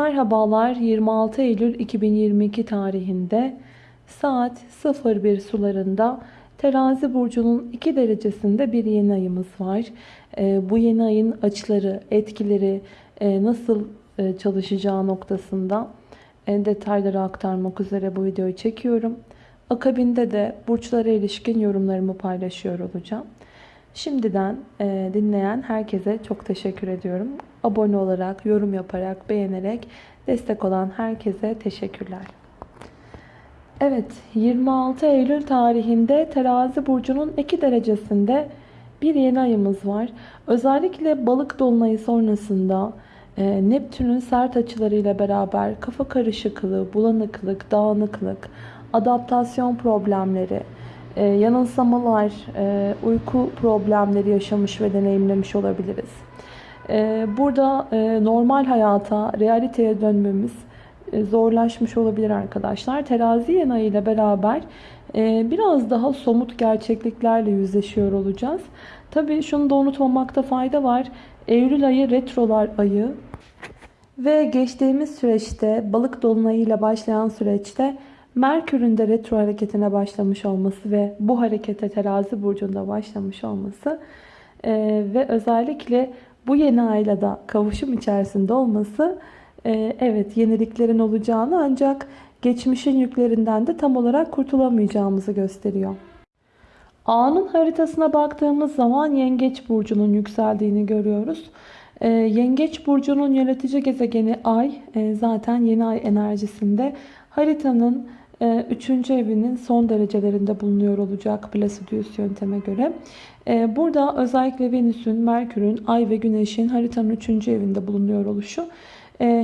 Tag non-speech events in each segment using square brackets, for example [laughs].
Merhabalar 26 Eylül 2022 tarihinde saat 01 sularında terazi burcunun 2 derecesinde bir yeni ayımız var. Ee, bu yeni ayın açıları, etkileri e, nasıl e, çalışacağı noktasında detayları aktarmak üzere bu videoyu çekiyorum. Akabinde de burçlara ilişkin yorumlarımı paylaşıyor olacağım. Şimdiden e, dinleyen herkese çok teşekkür ediyorum. Abone olarak, yorum yaparak, beğenerek destek olan herkese teşekkürler. Evet, 26 Eylül tarihinde Terazi burcunun 2 derecesinde bir yeni ayımız var. Özellikle balık dolunayı sonrasında e, Neptün'ün sert açılarıyla beraber kafa karışıklığı, bulanıklık, dağınıklık, adaptasyon problemleri, e, yanılsamalar, e, uyku problemleri yaşamış ve deneyimlemiş olabiliriz. E, burada e, normal hayata, realiteye dönmemiz e, zorlaşmış olabilir arkadaşlar. Terazi yeni ile beraber e, biraz daha somut gerçekliklerle yüzleşiyor olacağız. Tabii şunu da unutmamakta fayda var. Eylül ayı retrolar ayı ve geçtiğimiz süreçte balık dolunayıyla başlayan süreçte Merkür'ün de retro hareketine başlamış olması ve bu harekete terazi burcunda başlamış olması e, ve özellikle bu yeni ayla da kavuşum içerisinde olması e, evet yeniliklerin olacağını ancak geçmişin yüklerinden de tam olarak kurtulamayacağımızı gösteriyor. A'nın haritasına baktığımız zaman Yengeç burcunun yükseldiğini görüyoruz. E, Yengeç burcunun yönetici gezegeni Ay e, zaten yeni ay enerjisinde haritanın 3. evinin son derecelerinde bulunuyor olacak Placidius yönteme göre. Burada özellikle Venüs'ün, Merkür'ün, Ay ve Güneş'in haritanın 3. evinde bulunuyor oluşu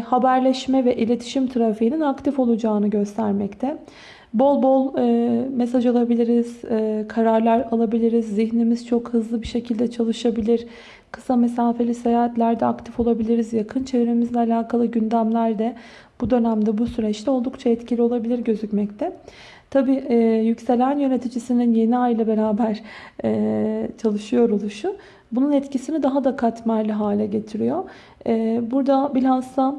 haberleşme ve iletişim trafiğinin aktif olacağını göstermekte. Bol bol mesaj alabiliriz, kararlar alabiliriz, zihnimiz çok hızlı bir şekilde çalışabilir. Kısa mesafeli seyahatlerde aktif olabiliriz. Yakın çevremizle alakalı gündemlerde bu dönemde bu süreçte oldukça etkili olabilir gözükmekte. Tabi e, yükselen yöneticisinin yeni ay ile beraber e, çalışıyor oluşu bunun etkisini daha da katmerli hale getiriyor. E, burada bilhassa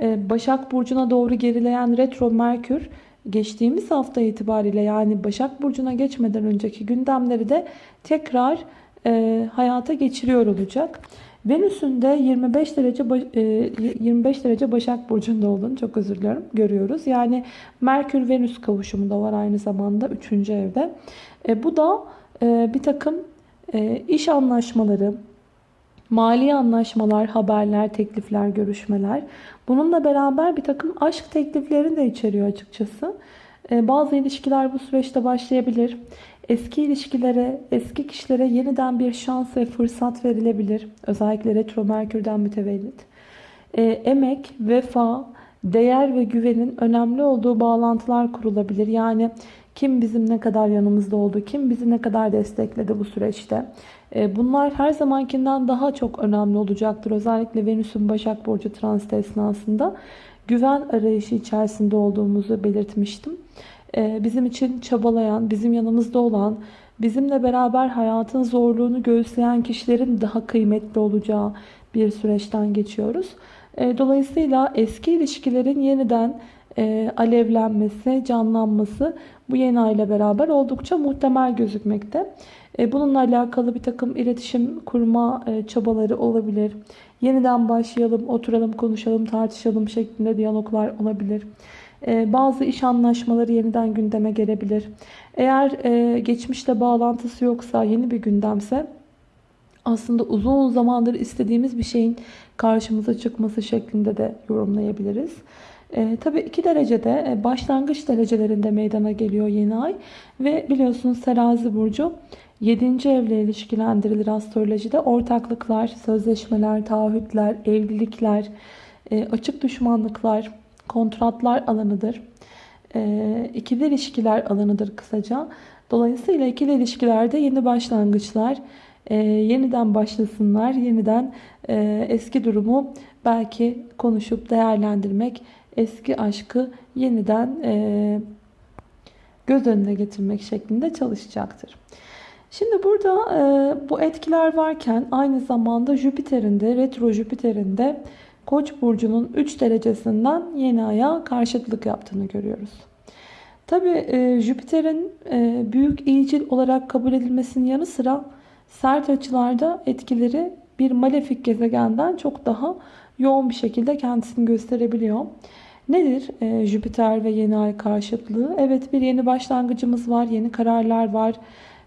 e, Başak Burcu'na doğru gerileyen retro Merkür geçtiğimiz hafta itibariyle yani Başak Burcu'na geçmeden önceki gündemleri de tekrar e, hayata geçiriyor olacak. Venüs'ün de 25 derece 25 e, derece Başak Burcu'nda olduğunu çok özür dilerim görüyoruz. Yani Merkür Venüs kavuşumu da var aynı zamanda 3. evde. E, bu da e, bir takım e, iş anlaşmaları, mali anlaşmalar, haberler, teklifler, görüşmeler. Bununla beraber bir takım aşk tekliflerini de içeriyor açıkçası. E, bazı ilişkiler bu süreçte başlayabilir. Eski ilişkilere, eski kişilere yeniden bir şans ve fırsat verilebilir. Özellikle retro merkürden mütevellit. E, emek, vefa, değer ve güvenin önemli olduğu bağlantılar kurulabilir. Yani kim bizim ne kadar yanımızda oldu, kim bizi ne kadar destekledi bu süreçte. E, bunlar her zamankinden daha çok önemli olacaktır. Özellikle Venüs'ün Başak Burcu transit esnasında güven arayışı içerisinde olduğumuzu belirtmiştim. Ee, bizim için çabalayan, bizim yanımızda olan, bizimle beraber hayatın zorluğunu göğüsleyen kişilerin daha kıymetli olacağı bir süreçten geçiyoruz. Ee, dolayısıyla eski ilişkilerin yeniden e, alevlenmesi, canlanması bu yeni ay ile beraber oldukça muhtemel gözükmekte. E, bununla alakalı bir takım iletişim kurma e, çabaları olabilir. Yeniden başlayalım, oturalım, konuşalım, tartışalım şeklinde diyaloglar olabilir. Ee, bazı iş anlaşmaları yeniden gündeme gelebilir. Eğer e, geçmişle bağlantısı yoksa, yeni bir gündemse aslında uzun zamandır istediğimiz bir şeyin karşımıza çıkması şeklinde de yorumlayabiliriz. E, tabii 2 derecede e, başlangıç derecelerinde meydana geliyor yeni ay. Ve biliyorsunuz terazi burcu 7. evle ilişkilendirilir astrolojide. Ortaklıklar, sözleşmeler, taahhütler, evlilikler, e, açık düşmanlıklar, kontratlar alanıdır. E, ikili ilişkiler alanıdır kısaca. Dolayısıyla ikili ilişkilerde yeni başlangıçlar, e, yeniden başlasınlar, yeniden e, eski durumu belki konuşup değerlendirmek, eski aşkı yeniden e, göz önüne getirmek şeklinde çalışacaktır. Şimdi burada e, bu etkiler varken aynı zamanda Jüpiter'in de retro Jüpiter'in de Koç burcunun 3 derecesinden yeni aya karşıtlık yaptığını görüyoruz. Tabi e, Jüpiter'in e, büyük iyicil olarak kabul edilmesinin yanı sıra sert açılarda etkileri bir malefik gezegenden çok daha yoğun bir şekilde kendisini gösterebiliyor. Nedir e, Jüpiter ve yeni ay karşıtlığı? Evet bir yeni başlangıcımız var, yeni kararlar var.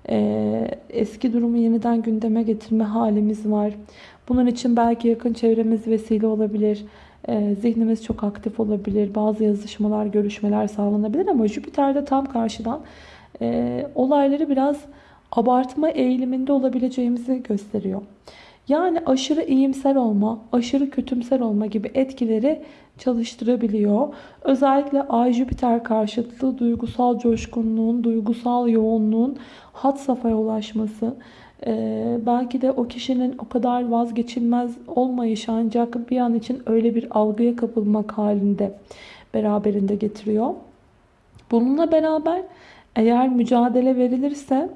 E, eski durumu yeniden gündeme getirme halimiz var. Bunun için belki yakın çevremiz vesile olabilir. E, zihnimiz çok aktif olabilir. Bazı yazışmalar, görüşmeler sağlanabilir ama Jüpiter'de tam karşıdan e, olayları biraz abartma eğiliminde olabileceğimizi gösteriyor. Yani aşırı iyimser olma, aşırı kötümser olma gibi etkileri çalıştırabiliyor. Özellikle Ay Jüpiter karşıtlığı duygusal coşkunluğun, duygusal yoğunluğun hat safhaya ulaşması, ee, belki de o kişinin o kadar vazgeçilmez olmayışı ancak bir an için öyle bir algıya kapılmak halinde beraberinde getiriyor. Bununla beraber eğer mücadele verilirse,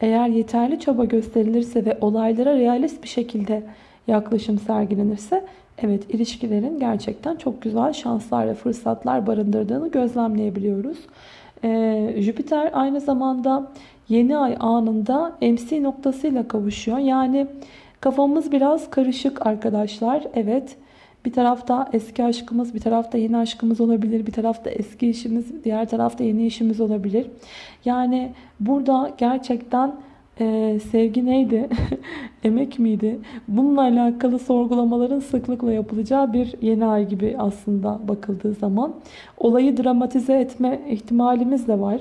eğer yeterli çaba gösterilirse ve olaylara realist bir şekilde yaklaşım sergilenirse evet ilişkilerin gerçekten çok güzel şanslar ve fırsatlar barındırdığını gözlemleyebiliyoruz. Ee, Jüpiter aynı zamanda yeni ay anında MC noktasıyla kavuşuyor. Yani kafamız biraz karışık arkadaşlar. Evet bir tarafta eski aşkımız, bir tarafta yeni aşkımız olabilir. Bir tarafta eski işimiz, diğer tarafta yeni işimiz olabilir. Yani burada gerçekten ee, sevgi neydi? [laughs] Emek miydi? Bununla alakalı sorgulamaların sıklıkla yapılacağı bir yeni ay gibi aslında bakıldığı zaman. Olayı dramatize etme ihtimalimiz de var.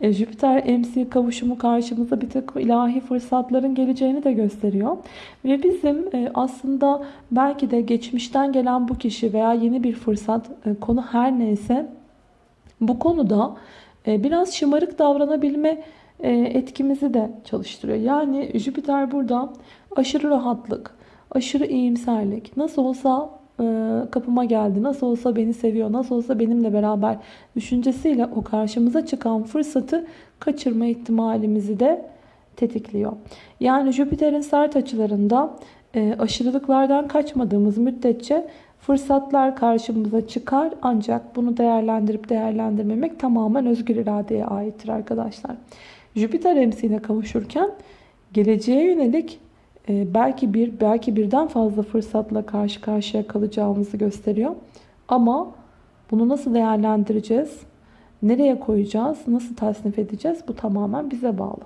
E, Jüpiter MC kavuşumu karşımıza bir takım ilahi fırsatların geleceğini de gösteriyor. Ve bizim e, aslında belki de geçmişten gelen bu kişi veya yeni bir fırsat e, konu her neyse bu konuda e, biraz şımarık davranabilme e, etkimizi de çalıştırıyor. Yani Jüpiter burada aşırı rahatlık, aşırı iyimserlik, nasıl olsa e, kapıma geldi, nasıl olsa beni seviyor, nasıl olsa benimle beraber düşüncesiyle o karşımıza çıkan fırsatı kaçırma ihtimalimizi de tetikliyor. Yani Jüpiter'in sert açılarında e, aşırılıklardan kaçmadığımız müddetçe fırsatlar karşımıza çıkar ancak bunu değerlendirip değerlendirmemek tamamen özgür iradeye aittir arkadaşlar. Jüpiter emsiyle kavuşurken geleceğe yönelik e, belki bir belki birden fazla fırsatla karşı karşıya kalacağımızı gösteriyor. Ama bunu nasıl değerlendireceğiz? Nereye koyacağız? Nasıl tasnif edeceğiz? Bu tamamen bize bağlı.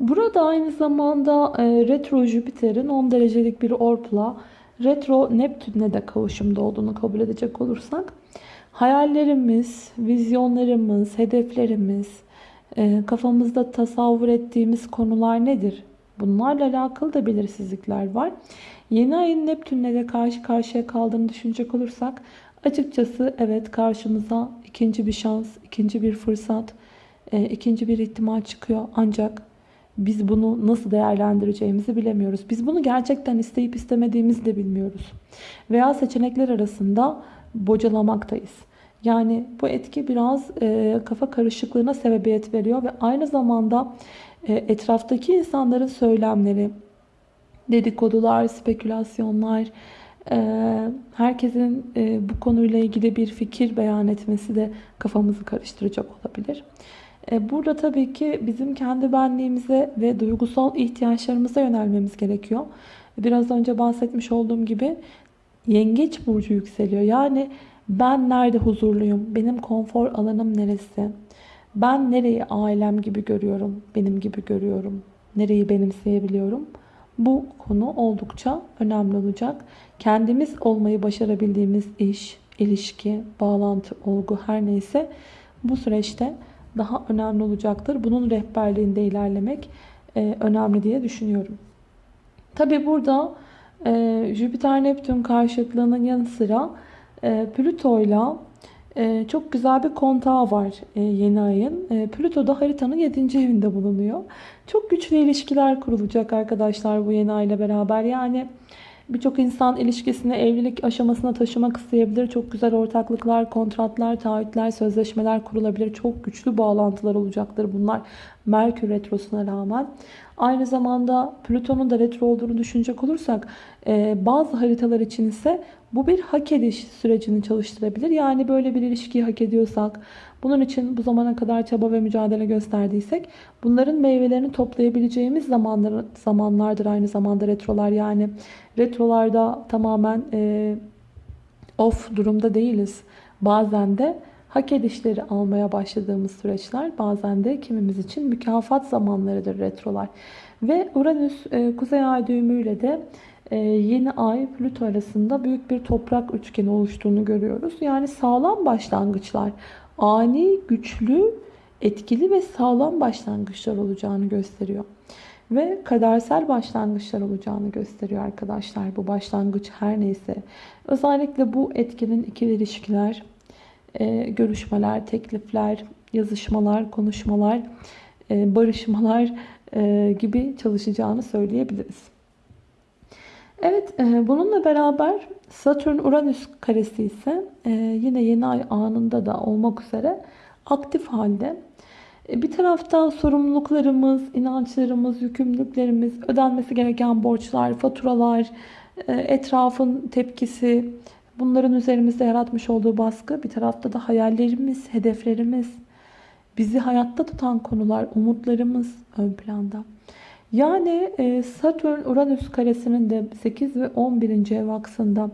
Burada aynı zamanda e, retro Jüpiter'in 10 derecelik bir orpla retro Neptün'le de kavuşumda olduğunu kabul edecek olursak hayallerimiz, vizyonlarımız, hedeflerimiz, ee, kafamızda tasavvur ettiğimiz konular nedir? Bunlarla alakalı da belirsizlikler var. Yeni ayın Neptün'le de karşı karşıya kaldığını düşünecek olursak açıkçası evet karşımıza ikinci bir şans, ikinci bir fırsat, e, ikinci bir ihtimal çıkıyor. Ancak biz bunu nasıl değerlendireceğimizi bilemiyoruz. Biz bunu gerçekten isteyip istemediğimizi de bilmiyoruz. Veya seçenekler arasında bocalamaktayız. Yani bu etki biraz e, kafa karışıklığına sebebiyet veriyor ve aynı zamanda e, etraftaki insanların söylemleri, dedikodular, spekülasyonlar, e, herkesin e, bu konuyla ilgili bir fikir beyan etmesi de kafamızı karıştıracak olabilir. E, burada tabii ki bizim kendi benliğimize ve duygusal ihtiyaçlarımıza yönelmemiz gerekiyor. Biraz önce bahsetmiş olduğum gibi yengeç burcu yükseliyor. Yani ben nerede huzurluyum? Benim konfor alanım neresi? Ben nereyi ailem gibi görüyorum? Benim gibi görüyorum. Nereyi benimseyebiliyorum? Bu konu oldukça önemli olacak. Kendimiz olmayı başarabildiğimiz iş, ilişki, bağlantı, olgu her neyse bu süreçte daha önemli olacaktır. Bunun rehberliğinde ilerlemek e, önemli diye düşünüyorum. Tabi burada e, Jüpiter-Neptün karşıtlığının yanı sıra e, Plüto ile çok güzel bir kontağı var e, yeni ayın. E, Plüto da haritanın 7. evinde bulunuyor. Çok güçlü ilişkiler kurulacak arkadaşlar bu yeni ay ile beraber. Yani birçok insan ilişkisini evlilik aşamasına taşımak isteyebilir. Çok güzel ortaklıklar, kontratlar, taahhütler, sözleşmeler kurulabilir. Çok güçlü bağlantılar olacaktır bunlar Merkür Retrosu'na rağmen. Aynı zamanda Plüton'un da retro olduğunu düşünecek olursak bazı haritalar için ise Bu bir hak ediş sürecini çalıştırabilir. Yani böyle bir ilişkiyi hak ediyorsak, bunun için bu zamana kadar çaba ve mücadele gösterdiysek bunların meyvelerini toplayabileceğimiz zamanlar, zamanlardır aynı zamanda retrolar. Yani retrolarda tamamen e, off durumda değiliz. Bazen de hak edişleri almaya başladığımız süreçler bazen de kimimiz için mükafat zamanlarıdır retrolar. Ve Uranüs e, Kuzey Ay düğümüyle de e, yeni ay Plüto arasında büyük bir toprak üçgeni oluştuğunu görüyoruz. Yani sağlam başlangıçlar, ani, güçlü, etkili ve sağlam başlangıçlar olacağını gösteriyor. Ve kadersel başlangıçlar olacağını gösteriyor arkadaşlar. Bu başlangıç her neyse. Özellikle bu etkinin ikili ilişkiler, e, görüşmeler, teklifler, yazışmalar, konuşmalar, e, barışmalar e, gibi çalışacağını söyleyebiliriz. Evet, e, bununla beraber Satürn-Uranüs karesi ise e, yine yeni ay anında da olmak üzere aktif halde. E, bir tarafta sorumluluklarımız, inançlarımız, yükümlülüklerimiz, ödenmesi gereken borçlar, faturalar, e, etrafın tepkisi, bunların üzerimizde yaratmış olduğu baskı. Bir tarafta da hayallerimiz, hedeflerimiz, bizi hayatta tutan konular, umutlarımız ön planda. Yani e, Satürn-Uranüs karesinin de 8 ve 11. ev aksında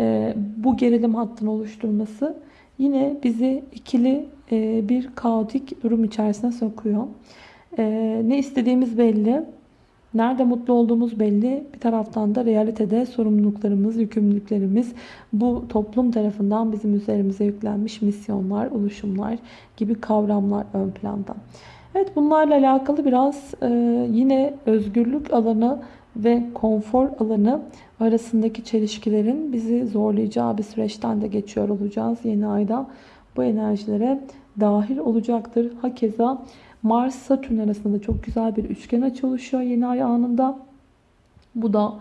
e, bu gerilim hattını oluşturması yine bizi ikili e, bir kaotik durum içerisine sokuyor. Ne istediğimiz belli. Nerede mutlu olduğumuz belli. Bir taraftan da realitede sorumluluklarımız, yükümlülüklerimiz bu toplum tarafından bizim üzerimize yüklenmiş misyonlar, oluşumlar gibi kavramlar ön planda. Evet bunlarla alakalı biraz e, yine özgürlük alanı ve konfor alanı arasındaki çelişkilerin bizi zorlayacağı bir süreçten de geçiyor olacağız. Yeni ayda bu enerjilere dahil olacaktır. Hakeza Mars-Satürn arasında çok güzel bir üçgen açı oluşuyor yeni ay anında. Bu da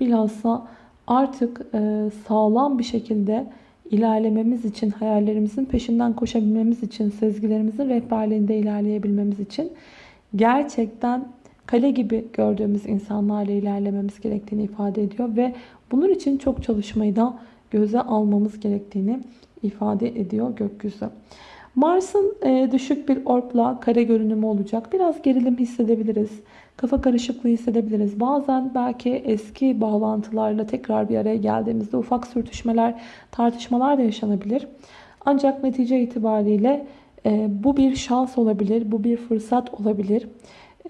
bilhassa artık e, sağlam bir şekilde ilerlememiz için, hayallerimizin peşinden koşabilmemiz için, sezgilerimizin rehberliğinde ilerleyebilmemiz için gerçekten kale gibi gördüğümüz insanlarla ilerlememiz gerektiğini ifade ediyor ve bunun için çok çalışmayı da göze almamız gerektiğini ifade ediyor gökyüzü. Mars'ın e, düşük bir orbla kare görünümü olacak. Biraz gerilim hissedebiliriz. Kafa karışıklığı hissedebiliriz. Bazen belki eski bağlantılarla tekrar bir araya geldiğimizde ufak sürtüşmeler, tartışmalar da yaşanabilir. Ancak netice itibariyle e, bu bir şans olabilir, bu bir fırsat olabilir.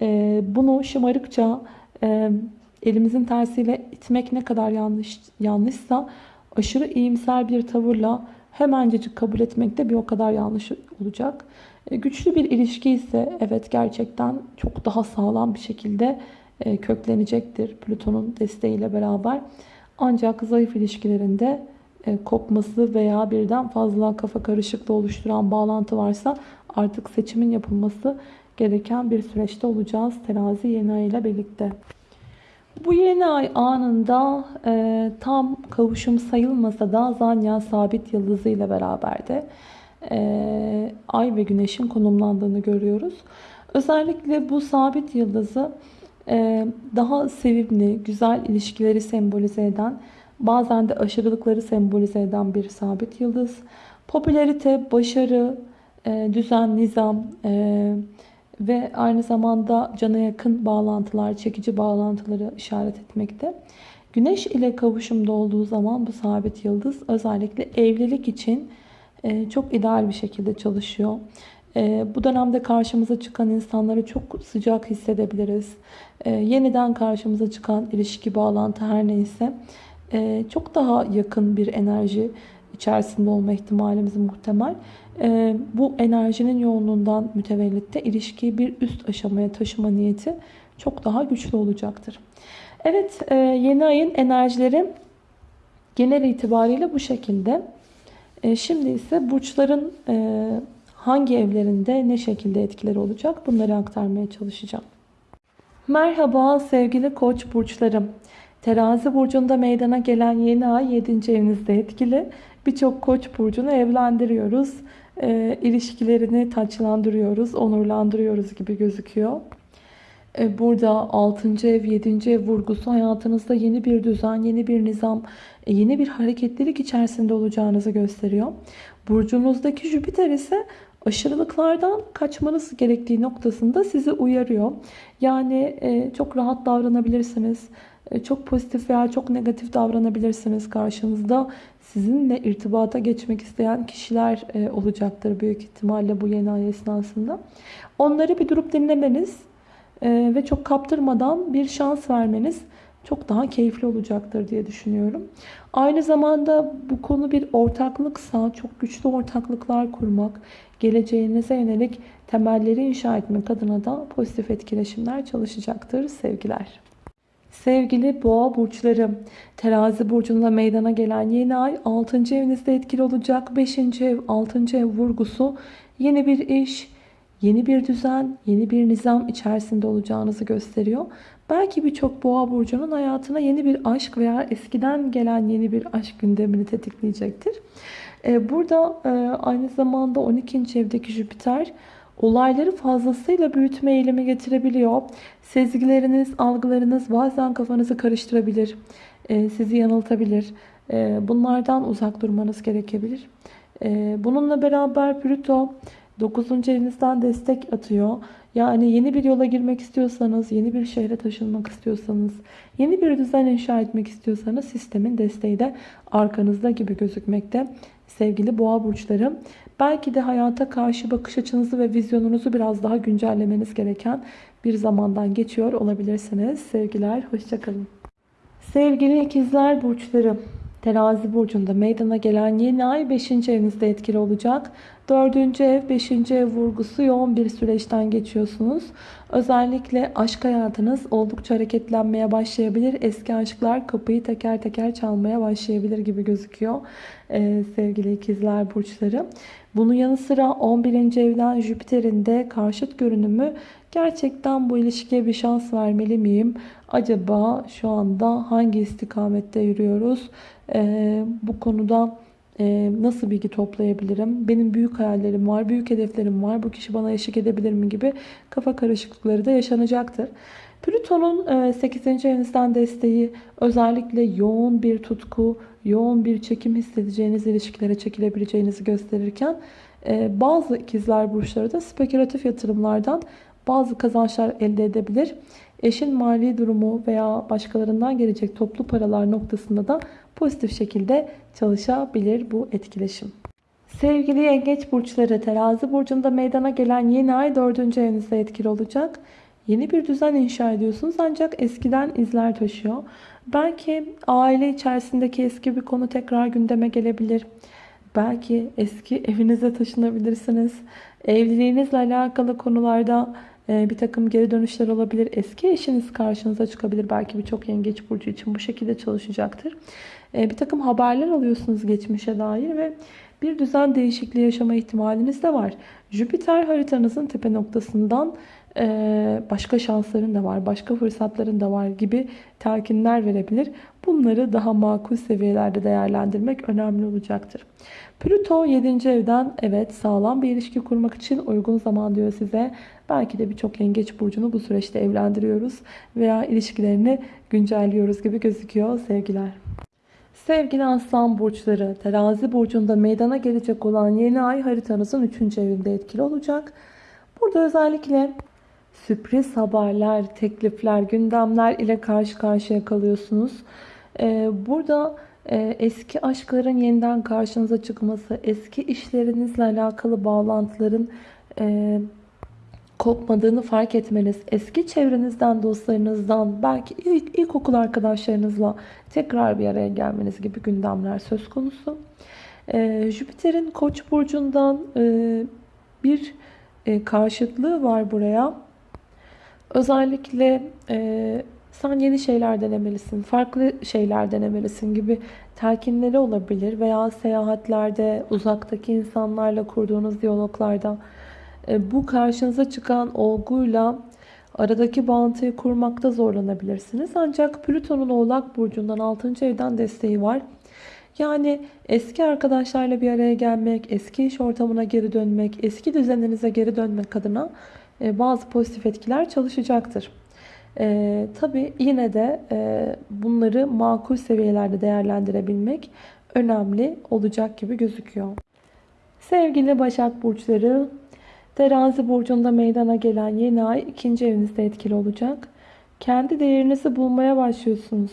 E, bunu şımarıkça elimizin tersiyle itmek ne kadar yanlış yanlışsa aşırı iyimser bir tavırla hemencecik kabul etmek de bir o kadar yanlış olacak. E, güçlü bir ilişki ise evet gerçekten çok daha sağlam bir şekilde e, köklenecektir Plüton'un desteğiyle beraber. Ancak zayıf ilişkilerinde e, kopması veya birden fazla kafa karışıklığı oluşturan bağlantı varsa artık seçimin yapılması gereken bir süreçte olacağız terazi yeni ay ile birlikte. Bu yeni ay anında e, tam kavuşum sayılmasa da Zanya sabit yıldızı ile beraber de e, ay ve güneşin konumlandığını görüyoruz. Özellikle bu sabit yıldızı e, daha sevimli, güzel ilişkileri sembolize eden, bazen de aşırılıkları sembolize eden bir sabit yıldız. Popülerite, başarı, e, düzen, nizam, e, ve aynı zamanda cana yakın bağlantılar, çekici bağlantıları işaret etmekte. Güneş ile kavuşumda olduğu zaman bu sabit yıldız özellikle evlilik için e, çok ideal bir şekilde çalışıyor. E, bu dönemde karşımıza çıkan insanları çok sıcak hissedebiliriz. E, yeniden karşımıza çıkan ilişki, bağlantı her neyse çok daha yakın bir enerji içerisinde olma ihtimalimiz muhtemel. Ee, bu enerjinin yoğunluğundan mütevellit de ilişkiyi bir üst aşamaya taşıma niyeti çok daha güçlü olacaktır. Evet e, yeni ayın enerjileri genel itibariyle bu şekilde. E, şimdi ise burçların e, hangi evlerinde ne şekilde etkileri olacak bunları aktarmaya çalışacağım. Merhaba sevgili koç burçlarım. Terazi burcunda meydana gelen yeni ay 7. evinizde etkili. Birçok koç burcunu evlendiriyoruz. E, ilişkilerini taçlandırıyoruz, onurlandırıyoruz gibi gözüküyor. E, Burada 6. ev, 7. ev vurgusu hayatınızda yeni bir düzen, yeni bir nizam, e, yeni bir hareketlilik içerisinde olacağınızı gösteriyor. Burcunuzdaki Jüpiter ise aşırılıklardan kaçmanız gerektiği noktasında sizi uyarıyor. Yani e, çok rahat davranabilirsiniz. E, Çok pozitif veya çok negatif davranabilirsiniz karşınızda. Sizinle irtibata geçmek isteyen kişiler e, olacaktır büyük ihtimalle bu yeni ay esnasında. Onları bir durup dinlemeniz e, ve çok kaptırmadan bir şans vermeniz çok daha keyifli olacaktır diye düşünüyorum. Aynı zamanda bu konu bir ortaklıksa çok güçlü ortaklıklar kurmak, geleceğinize yönelik temelleri inşa etmek adına da pozitif etkileşimler çalışacaktır sevgiler. Sevgili boğa burçları, terazi burcunda meydana gelen yeni ay 6. evinizde etkili olacak. 5. ev, 6. ev vurgusu yeni bir iş, yeni bir düzen, yeni bir nizam içerisinde olacağınızı gösteriyor. Belki birçok boğa burcunun hayatına yeni bir aşk veya eskiden gelen yeni bir aşk gündemini tetikleyecektir. Ee, Burada e, aynı zamanda 12. evdeki Jüpiter olayları fazlasıyla büyütme eğilimi getirebiliyor. Sezgileriniz, algılarınız bazen kafanızı karıştırabilir, e, sizi yanıltabilir. E, Bunlardan uzak durmanız gerekebilir. E, Bununla beraber Plüto 9. evinizden destek atıyor. Yani yeni bir yola girmek istiyorsanız, yeni bir şehre taşınmak istiyorsanız, yeni bir düzen inşa etmek istiyorsanız sistemin desteği de arkanızda gibi gözükmekte. Sevgili boğa burçları, belki de hayata karşı bakış açınızı ve vizyonunuzu biraz daha güncellemeniz gereken bir zamandan geçiyor olabilirsiniz. Sevgiler, hoşçakalın. Sevgili ikizler burçları, terazi burcunda meydana gelen yeni ay 5. evinizde etkili olacak. 4. ev, 5. ev vurgusu yoğun bir süreçten geçiyorsunuz. Özellikle aşk hayatınız oldukça hareketlenmeye başlayabilir. Eski aşklar kapıyı teker teker çalmaya başlayabilir gibi gözüküyor ee, sevgili ikizler burçları. Bunun yanı sıra 11. evden Jüpiter'in de karşıt görünümü gerçekten bu ilişkiye bir şans vermeli miyim? Acaba şu anda hangi istikamette yürüyoruz? Ee, bu konuda e, nasıl bilgi toplayabilirim? Benim büyük hayallerim var, büyük hedeflerim var. Bu kişi bana eşlik edebilir mi gibi kafa karışıklıkları da yaşanacaktır. Plüton'un 8. evinizden desteği özellikle yoğun bir tutku, yoğun bir çekim hissedeceğiniz ilişkilere çekilebileceğinizi gösterirken e, bazı ikizler burçları da spekülatif yatırımlardan bazı kazançlar elde edebilir. Eşin mali durumu veya başkalarından gelecek toplu paralar noktasında da pozitif şekilde çalışabilir bu etkileşim. Sevgili yengeç burçları terazi burcunda meydana gelen yeni ay 4. evinizde etkili olacak. Yeni bir düzen inşa ediyorsunuz ancak eskiden izler taşıyor. Belki aile içerisindeki eski bir konu tekrar gündeme gelebilir. Belki eski evinize taşınabilirsiniz. Evliliğinizle alakalı konularda bir takım geri dönüşler olabilir. Eski eşiniz karşınıza çıkabilir. Belki birçok yengeç burcu için bu şekilde çalışacaktır. E, bir takım haberler alıyorsunuz geçmişe dair ve bir düzen değişikliği yaşama ihtimaliniz de var. Jüpiter haritanızın tepe noktasından başka şansların da var, başka fırsatların da var gibi telkinler verebilir. Bunları daha makul seviyelerde değerlendirmek önemli olacaktır. Plüto 7. evden evet sağlam bir ilişki kurmak için uygun zaman diyor size. Belki de birçok yengeç burcunu bu süreçte evlendiriyoruz veya ilişkilerini güncelliyoruz gibi gözüküyor sevgiler. Sevgili aslan burçları, terazi burcunda meydana gelecek olan yeni ay haritanızın 3. evinde etkili olacak. Burada özellikle sürpriz haberler, teklifler, gündemler ile karşı karşıya kalıyorsunuz. Ee, burada e, eski aşkların yeniden karşınıza çıkması, eski işlerinizle alakalı bağlantıların e, kopmadığını fark etmeniz, eski çevrenizden, dostlarınızdan, belki ilk ilkokul arkadaşlarınızla tekrar bir araya gelmeniz gibi gündemler söz konusu. Ee, Jüpiter'in Koç burcundan e, bir e, karşıtlığı var buraya. Özellikle e, sen yeni şeyler denemelisin, farklı şeyler denemelisin gibi telkinleri olabilir veya seyahatlerde, uzaktaki insanlarla kurduğunuz diyaloglarda e, bu karşınıza çıkan olguyla aradaki bağıntıyı kurmakta zorlanabilirsiniz. Ancak Plüton'un Oğlak Burcu'ndan 6. evden desteği var. Yani eski arkadaşlarla bir araya gelmek, eski iş ortamına geri dönmek, eski düzeninize geri dönmek adına bazı pozitif etkiler çalışacaktır. Ee, tabii yine de e, bunları makul seviyelerde değerlendirebilmek önemli olacak gibi gözüküyor. Sevgili Başak Burçları, Terazi Burcu'nda meydana gelen yeni ay ikinci evinizde etkili olacak. Kendi değerinizi bulmaya başlıyorsunuz.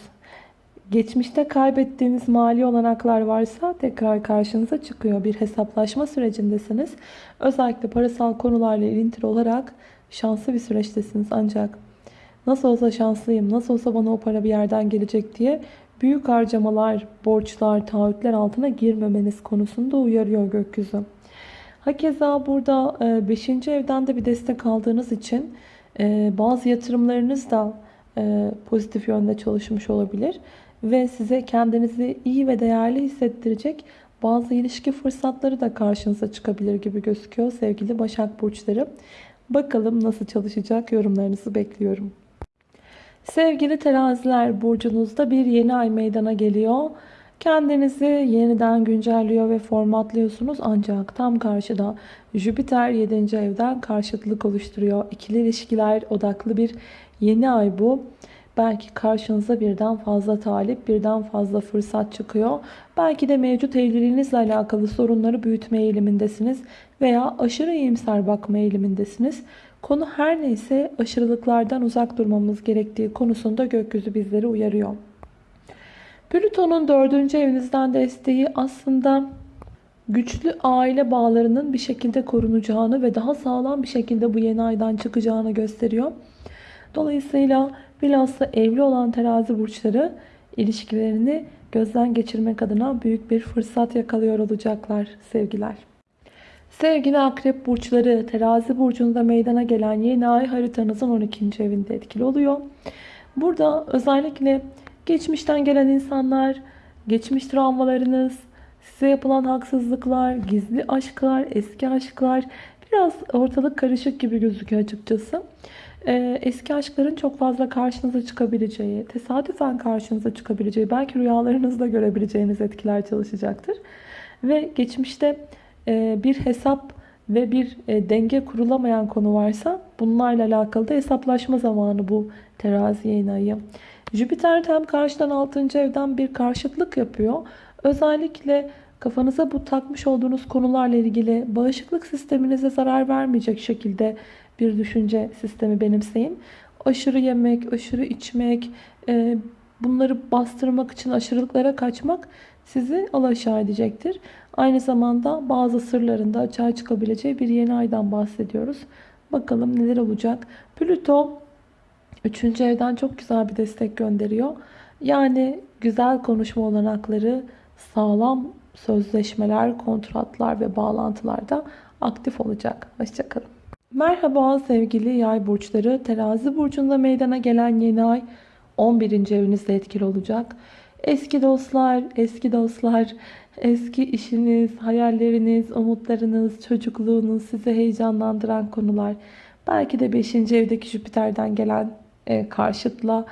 Geçmişte kaybettiğiniz mali olanaklar varsa tekrar karşınıza çıkıyor. Bir hesaplaşma sürecindesiniz. Özellikle parasal konularla ilintili olarak şanslı bir süreçtesiniz. Ancak nasıl olsa şanslıyım, nasıl olsa bana o para bir yerden gelecek diye büyük harcamalar, borçlar, taahhütler altına girmemeniz konusunda uyarıyor gökyüzü. Hakeza burada 5. evden de bir destek aldığınız için e, bazı yatırımlarınız da e, pozitif yönde çalışmış olabilir. Ve size kendinizi iyi ve değerli hissettirecek bazı ilişki fırsatları da karşınıza çıkabilir gibi gözüküyor sevgili Başak Burçları. Bakalım nasıl çalışacak yorumlarınızı bekliyorum. Sevgili teraziler burcunuzda bir yeni ay meydana geliyor. Kendinizi yeniden güncelliyor ve formatlıyorsunuz ancak tam karşıda Jüpiter 7. evden karşıtlık oluşturuyor. İkili ilişkiler odaklı bir yeni ay bu. Belki karşınıza birden fazla talip, birden fazla fırsat çıkıyor. Belki de mevcut evliliğinizle alakalı sorunları büyütme eğilimindesiniz veya aşırı iyimser bakma eğilimindesiniz. Konu her neyse aşırılıklardan uzak durmamız gerektiği konusunda gökyüzü bizleri uyarıyor. Plüton'un dördüncü evinizden desteği aslında güçlü aile bağlarının bir şekilde korunacağını ve daha sağlam bir şekilde bu yeni aydan çıkacağını gösteriyor. Dolayısıyla bilhassa evli olan terazi burçları ilişkilerini gözden geçirmek adına büyük bir fırsat yakalıyor olacaklar sevgiler. Sevgili akrep burçları terazi burcunda meydana gelen yeni ay haritanızın 12. evinde etkili oluyor. Burada özellikle geçmişten gelen insanlar, geçmiş travmalarınız, size yapılan haksızlıklar, gizli aşklar, eski aşklar biraz ortalık karışık gibi gözüküyor açıkçası. Ee, eski aşkların çok fazla karşınıza çıkabileceği, tesadüfen karşınıza çıkabileceği, belki rüyalarınızda görebileceğiniz etkiler çalışacaktır. Ve geçmişte e, bir hesap ve bir e, denge kurulamayan konu varsa bunlarla alakalı da hesaplaşma zamanı bu terazi yayın ayı. Jüpiter tam karşıdan 6. evden bir karşıtlık yapıyor. Özellikle kafanıza bu takmış olduğunuz konularla ilgili bağışıklık sisteminize zarar vermeyecek şekilde bir düşünce sistemi benimseyin. Aşırı yemek, aşırı içmek, e, bunları bastırmak için aşırılıklara kaçmak sizi alaşağı edecektir. Aynı zamanda bazı sırlarında açığa çıkabileceği bir yeni aydan bahsediyoruz. Bakalım neler olacak. Plüto 3. evden çok güzel bir destek gönderiyor. Yani güzel konuşma olanakları, sağlam sözleşmeler, kontratlar ve bağlantılarda aktif olacak. Hoşçakalın. Merhaba sevgili yay burçları. Terazi burcunda meydana gelen yeni ay 11. evinizde etkili olacak. Eski dostlar, eski dostlar, eski işiniz, hayalleriniz, umutlarınız, çocukluğunuz, sizi heyecanlandıran konular. Belki de 5. evdeki Jüpiter'den gelen e, karşıtla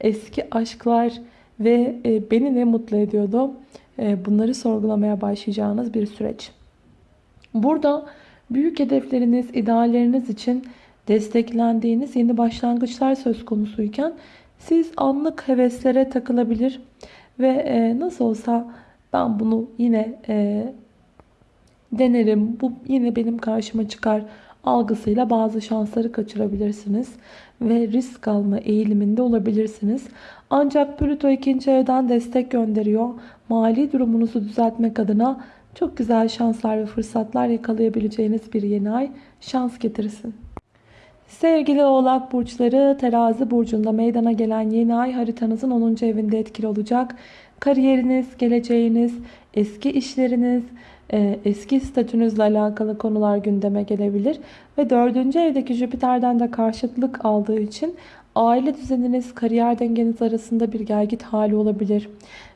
eski aşklar ve e, beni ne mutlu ediyordu? E, bunları sorgulamaya başlayacağınız bir süreç. Burada büyük hedefleriniz, idealleriniz için desteklendiğiniz yeni başlangıçlar söz konusuyken siz anlık heveslere takılabilir ve e, nasıl olsa ben bunu yine e, denerim, bu yine benim karşıma çıkar algısıyla bazı şansları kaçırabilirsiniz ve risk alma eğiliminde olabilirsiniz. Ancak Plüto ikinci evden destek gönderiyor. Mali durumunuzu düzeltmek adına çok güzel şanslar ve fırsatlar yakalayabileceğiniz bir yeni ay şans getirsin. Sevgili oğlak burçları terazi burcunda meydana gelen yeni ay haritanızın 10. evinde etkili olacak. Kariyeriniz, geleceğiniz, eski işleriniz, e, eski statünüzle alakalı konular gündeme gelebilir. Ve 4. evdeki Jüpiter'den de karşıtlık aldığı için aile düzeniniz, kariyer dengeniz arasında bir gergit hali olabilir.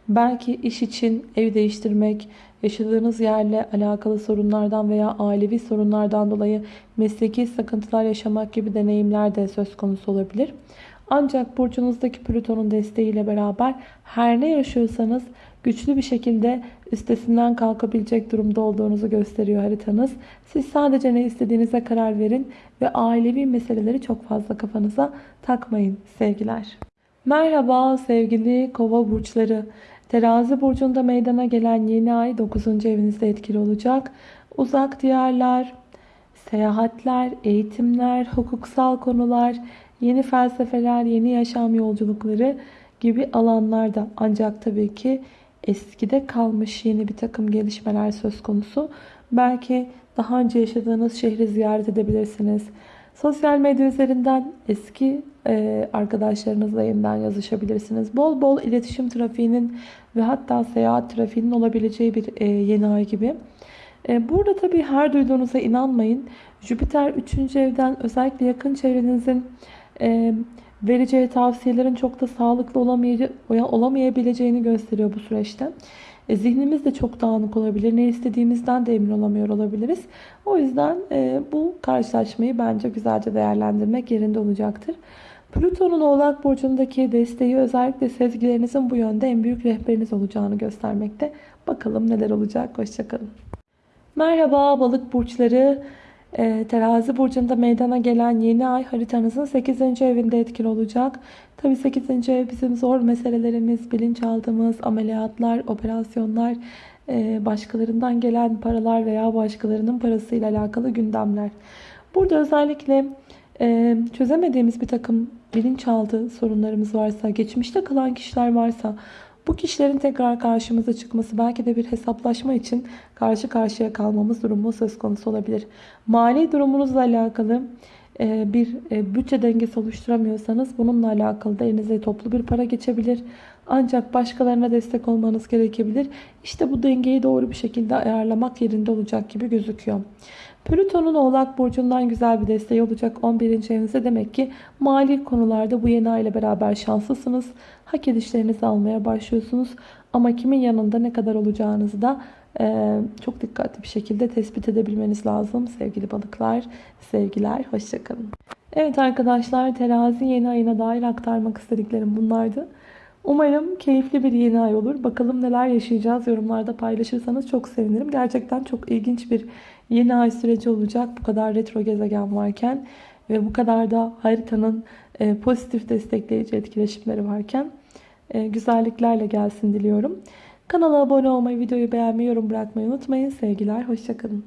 Belki iş için ev değiştirmek, yaşadığınız yerle alakalı sorunlardan veya ailevi sorunlardan dolayı mesleki sıkıntılar yaşamak gibi deneyimler de söz konusu olabilir. Ancak burcunuzdaki Plüton'un desteğiyle beraber her ne yaşıyorsanız güçlü bir şekilde üstesinden kalkabilecek durumda olduğunuzu gösteriyor haritanız. Siz sadece ne istediğinize karar verin ve ailevi meseleleri çok fazla kafanıza takmayın sevgiler. Merhaba sevgili kova burçları. Terazi burcunda meydana gelen yeni ay 9. evinizde etkili olacak. Uzak diyarlar, seyahatler, eğitimler, hukuksal konular, yeni felsefeler, yeni yaşam yolculukları gibi alanlarda ancak tabii ki eskide kalmış yeni bir takım gelişmeler söz konusu. Belki daha önce yaşadığınız şehri ziyaret edebilirsiniz. Sosyal medya üzerinden eski e, arkadaşlarınızla yeniden yazışabilirsiniz. Bol bol iletişim trafiğinin ve hatta seyahat trafiğinin olabileceği bir e, yeni ay gibi. E, burada tabii her duyduğunuza inanmayın. Jüpiter 3. evden özellikle yakın çevrenizin e, vereceği tavsiyelerin çok da sağlıklı olamayabileceğini gösteriyor bu süreçte. E, zihnimiz de çok dağınık olabilir. Ne istediğimizden de emin olamıyor olabiliriz. O yüzden e, bu karşılaşmayı bence güzelce değerlendirmek yerinde olacaktır. Plüton'un Oğlak Burcu'ndaki desteği özellikle sezgilerinizin bu yönde en büyük rehberiniz olacağını göstermekte. Bakalım neler olacak. Hoşçakalın. Merhaba balık burçları. E, terazi burcunda meydana gelen yeni ay haritanızın 8. evinde etkili olacak. Tabi 8. ev bizim zor meselelerimiz, bilinçaltımız, ameliyatlar, operasyonlar, e, başkalarından gelen paralar veya başkalarının parasıyla alakalı gündemler. Burada özellikle e, çözemediğimiz bir takım bilinçaltı sorunlarımız varsa, geçmişte kalan kişiler varsa bu kişilerin tekrar karşımıza çıkması belki de bir hesaplaşma için karşı karşıya kalmamız durumu söz konusu olabilir. Mali durumunuzla alakalı e, bir e, bütçe dengesi oluşturamıyorsanız bununla alakalı da elinize toplu bir para geçebilir. Ancak başkalarına destek olmanız gerekebilir. İşte bu dengeyi doğru bir şekilde ayarlamak yerinde olacak gibi gözüküyor. Plüton'un Oğlak Burcu'ndan güzel bir desteği olacak 11. evinizde. Demek ki mali konularda bu yeni ay ile beraber şanslısınız. Hak edişlerinizi almaya başlıyorsunuz. Ama kimin yanında ne kadar olacağınızı da e, çok dikkatli bir şekilde tespit edebilmeniz lazım. Sevgili balıklar, sevgiler, hoşçakalın. Evet arkadaşlar terazi yeni ayına dair aktarmak istediklerim bunlardı. Umarım keyifli bir yeni ay olur. Bakalım neler yaşayacağız. Yorumlarda paylaşırsanız çok sevinirim. Gerçekten çok ilginç bir yeni ay süreci olacak. Bu kadar retro gezegen varken ve bu kadar da haritanın e, pozitif destekleyici etkileşimleri varken e, güzelliklerle gelsin diliyorum. Kanala abone olmayı, videoyu beğenmeyi, yorum bırakmayı unutmayın. Sevgiler, hoşçakalın.